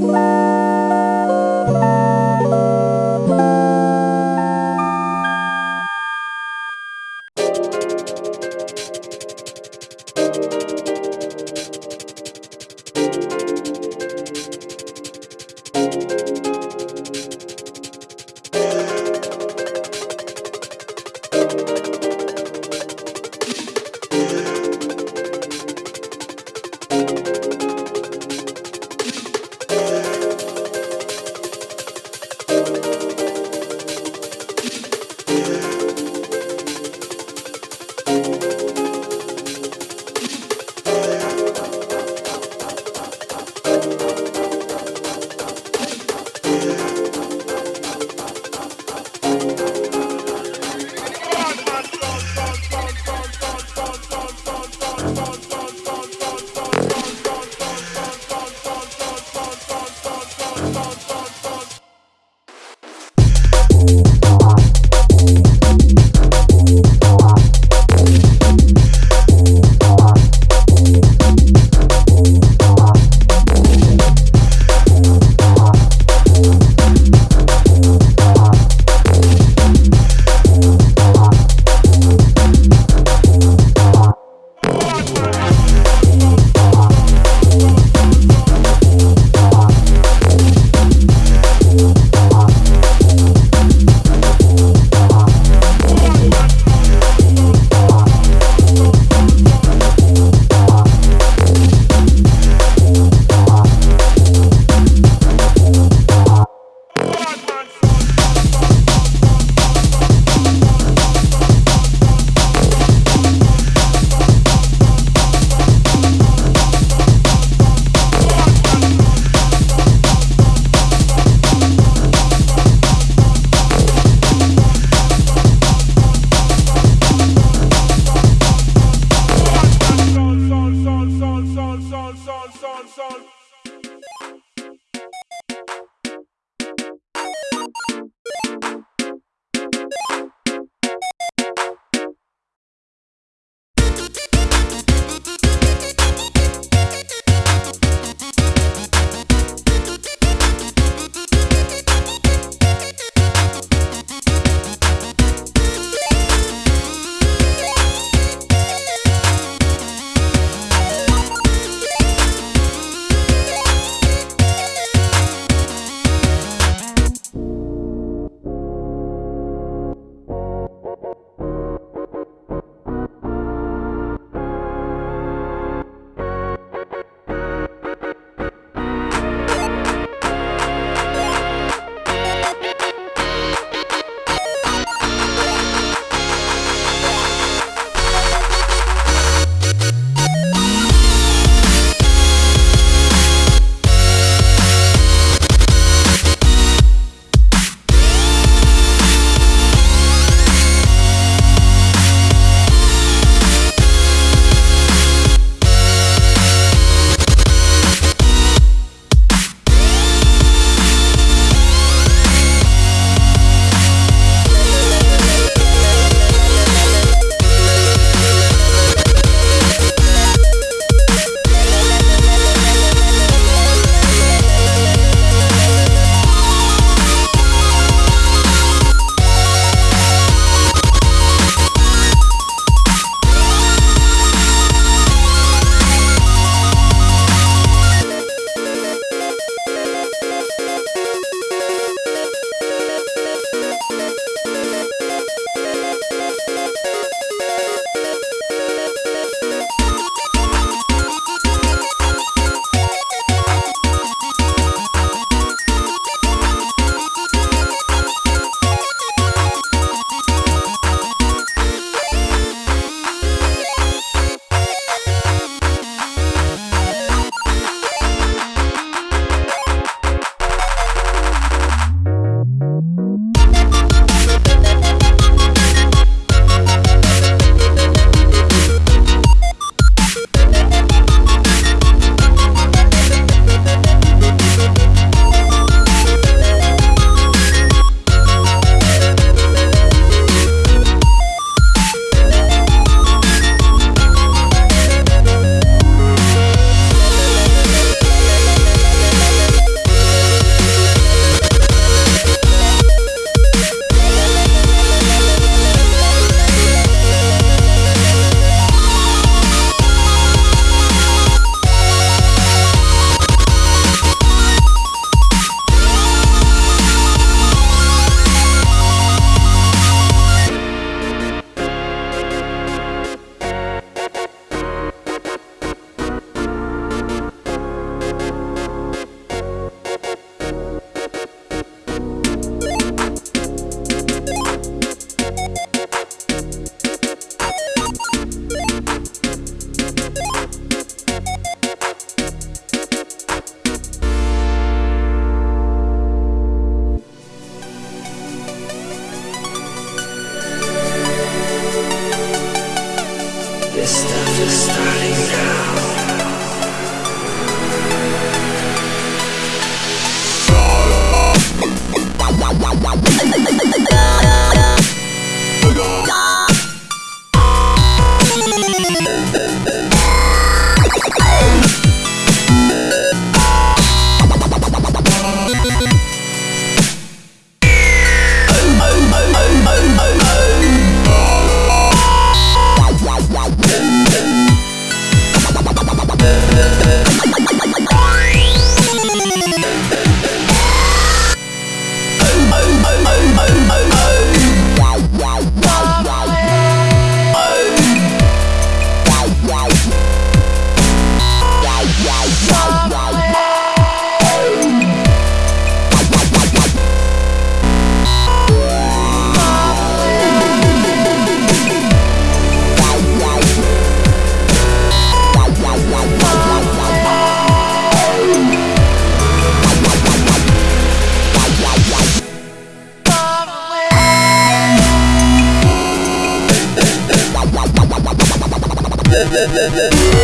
Bye. Bye.